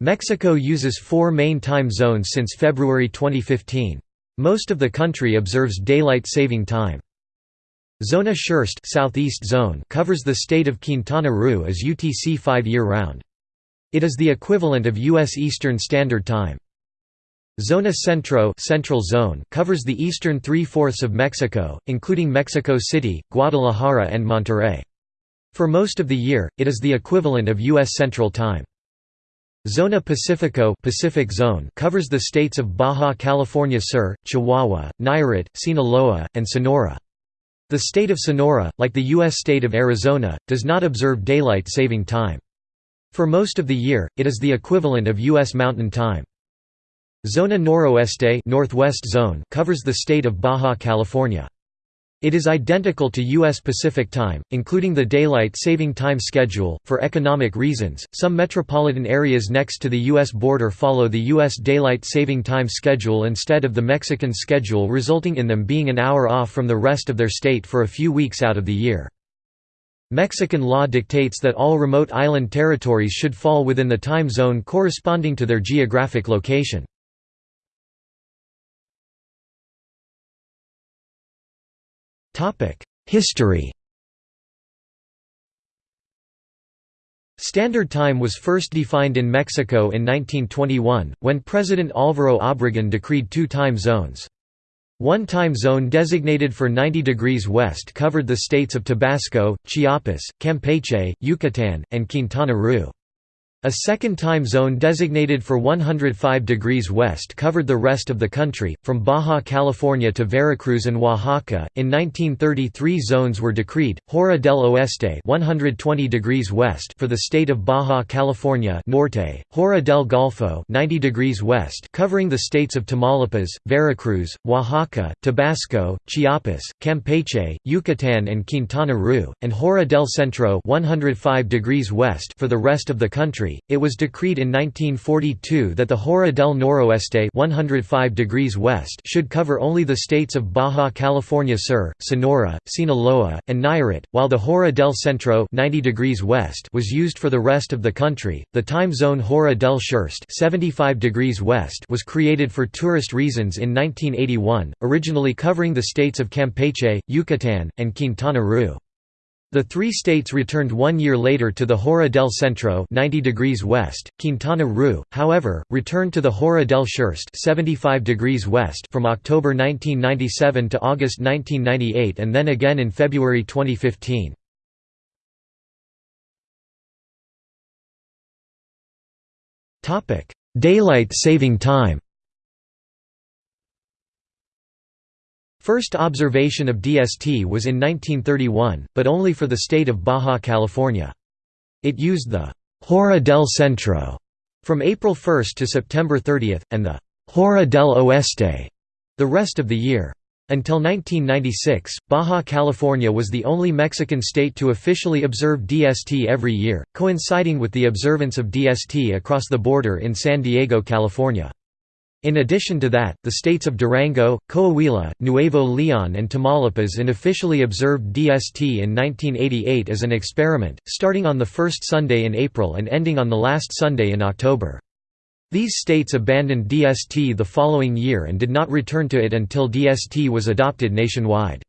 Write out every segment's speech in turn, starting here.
Mexico uses four main time zones since February 2015. Most of the country observes daylight saving time. Zona Sureste Southeast Zone covers the state of Quintana Roo as UTC 5 year-round. It is the equivalent of U.S. Eastern Standard Time. Zona Centro Central Zone covers the eastern three-fourths of Mexico, including Mexico City, Guadalajara and Monterrey. For most of the year, it is the equivalent of U.S. Central Time. Zona Pacifico Pacific Zone covers the states of Baja California Sur, Chihuahua, Nayarit, Sinaloa, and Sonora. The state of Sonora, like the U.S. state of Arizona, does not observe daylight saving time. For most of the year, it is the equivalent of U.S. Mountain Time. Zona Noroeste Northwest Zone covers the state of Baja California. It is identical to U.S. Pacific Time, including the daylight saving time schedule. For economic reasons, some metropolitan areas next to the U.S. border follow the U.S. daylight saving time schedule instead of the Mexican schedule, resulting in them being an hour off from the rest of their state for a few weeks out of the year. Mexican law dictates that all remote island territories should fall within the time zone corresponding to their geographic location. History Standard Time was first defined in Mexico in 1921, when President Álvaro Obregón decreed two time zones. One time zone designated for 90 degrees west covered the states of Tabasco, Chiapas, Campeche, Yucatán, and Quintana Roo. A second time zone designated for 105 degrees west covered the rest of the country, from Baja California to Veracruz and Oaxaca. In 1933 zones were decreed, Hora del Oeste 120 degrees west for the state of Baja California Norte, Hora del Golfo 90 degrees west covering the states of Tamaulipas, Veracruz, Oaxaca, Tabasco, Chiapas, Campeche, Yucatán and Quintana Roo, and Hora del Centro 105 degrees west for the rest of the country it was decreed in 1942 that the Hora del Noroeste 105 degrees west should cover only the states of Baja California Sur, Sonora, Sinaloa, and Nayarit, while the Hora del Centro 90 degrees west was used for the rest of the country. The time zone Hora del Sureste 75 degrees west was created for tourist reasons in 1981, originally covering the states of Campeche, Yucatán, and Quintana Roo. The three states returned one year later to the Hora del Centro 90 degrees west. Quintana Roo, however, returned to the Hora del Sureste 75 degrees west from October 1997 to August 1998 and then again in February 2015. Daylight saving time First observation of DST was in 1931, but only for the state of Baja California. It used the «Hora del Centro» from April 1 to September 30, and the «Hora del Oeste» the rest of the year. Until 1996, Baja California was the only Mexican state to officially observe DST every year, coinciding with the observance of DST across the border in San Diego, California. In addition to that, the states of Durango, Coahuila, Nuevo León and Tamaulipas unofficially observed DST in 1988 as an experiment, starting on the first Sunday in April and ending on the last Sunday in October. These states abandoned DST the following year and did not return to it until DST was adopted nationwide.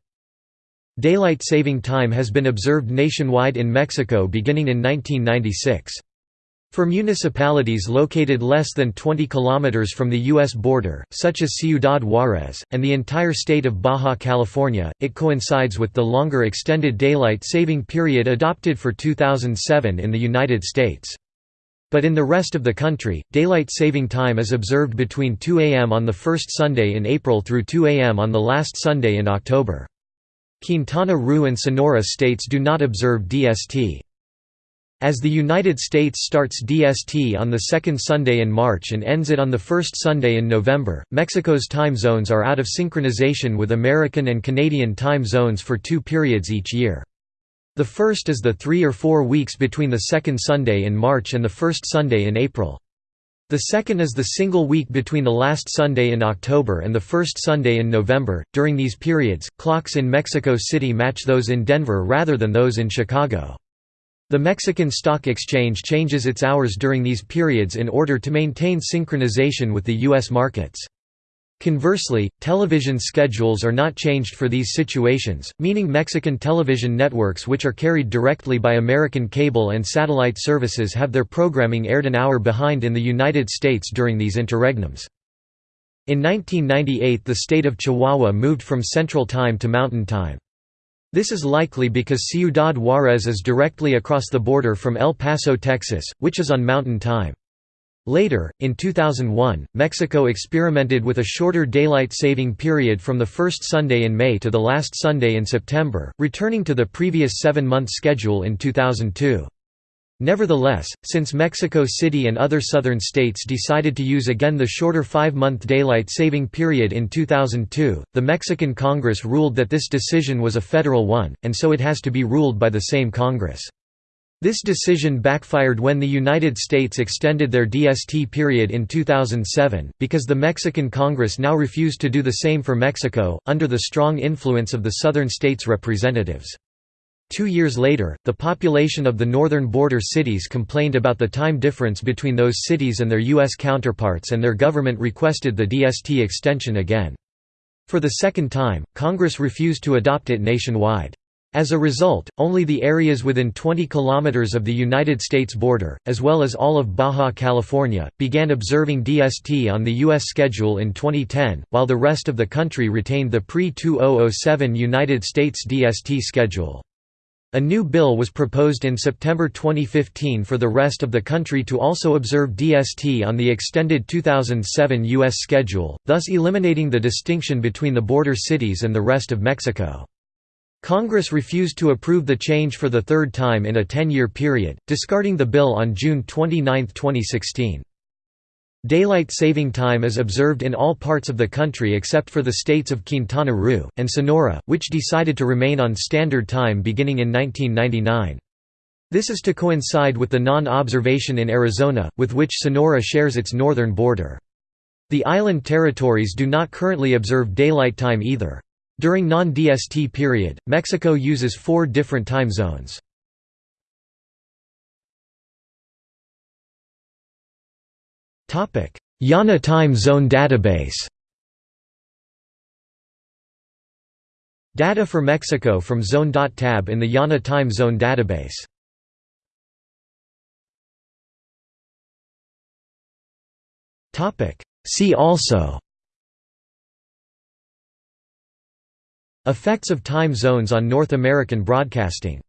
Daylight saving time has been observed nationwide in Mexico beginning in 1996. For municipalities located less than 20 kilometers from the U.S. border, such as Ciudad Juárez, and the entire state of Baja California, it coincides with the longer extended daylight saving period adopted for 2007 in the United States. But in the rest of the country, daylight saving time is observed between 2 a.m. on the first Sunday in April through 2 a.m. on the last Sunday in October. Quintana Roo and Sonora states do not observe DST. As the United States starts DST on the second Sunday in March and ends it on the first Sunday in November, Mexico's time zones are out of synchronization with American and Canadian time zones for two periods each year. The first is the three or four weeks between the second Sunday in March and the first Sunday in April. The second is the single week between the last Sunday in October and the first Sunday in November. During these periods, clocks in Mexico City match those in Denver rather than those in Chicago. The Mexican Stock Exchange changes its hours during these periods in order to maintain synchronization with the U.S. markets. Conversely, television schedules are not changed for these situations, meaning Mexican television networks which are carried directly by American cable and satellite services have their programming aired an hour behind in the United States during these interregnums. In 1998 the state of Chihuahua moved from Central Time to Mountain Time. This is likely because Ciudad Juárez is directly across the border from El Paso, Texas, which is on Mountain Time. Later, in 2001, Mexico experimented with a shorter daylight saving period from the first Sunday in May to the last Sunday in September, returning to the previous seven-month schedule in 2002. Nevertheless, since Mexico City and other southern states decided to use again the shorter five-month daylight saving period in 2002, the Mexican Congress ruled that this decision was a federal one, and so it has to be ruled by the same Congress. This decision backfired when the United States extended their DST period in 2007, because the Mexican Congress now refused to do the same for Mexico, under the strong influence of the southern states' representatives. Two years later, the population of the northern border cities complained about the time difference between those cities and their U.S. counterparts and their government requested the DST extension again. For the second time, Congress refused to adopt it nationwide. As a result, only the areas within 20 kilometers of the United States border, as well as all of Baja California, began observing DST on the U.S. schedule in 2010, while the rest of the country retained the pre-2007 United States DST schedule. A new bill was proposed in September 2015 for the rest of the country to also observe DST on the extended 2007 U.S. schedule, thus eliminating the distinction between the border cities and the rest of Mexico. Congress refused to approve the change for the third time in a 10-year period, discarding the bill on June 29, 2016. Daylight saving time is observed in all parts of the country except for the states of Quintana Roo, and Sonora, which decided to remain on Standard Time beginning in 1999. This is to coincide with the non-observation in Arizona, with which Sonora shares its northern border. The island territories do not currently observe daylight time either. During non-DST period, Mexico uses four different time zones. IANA Time Zone Database Data for Mexico from Zone.tab in the IANA Time Zone database. See also Effects of time zones on North American broadcasting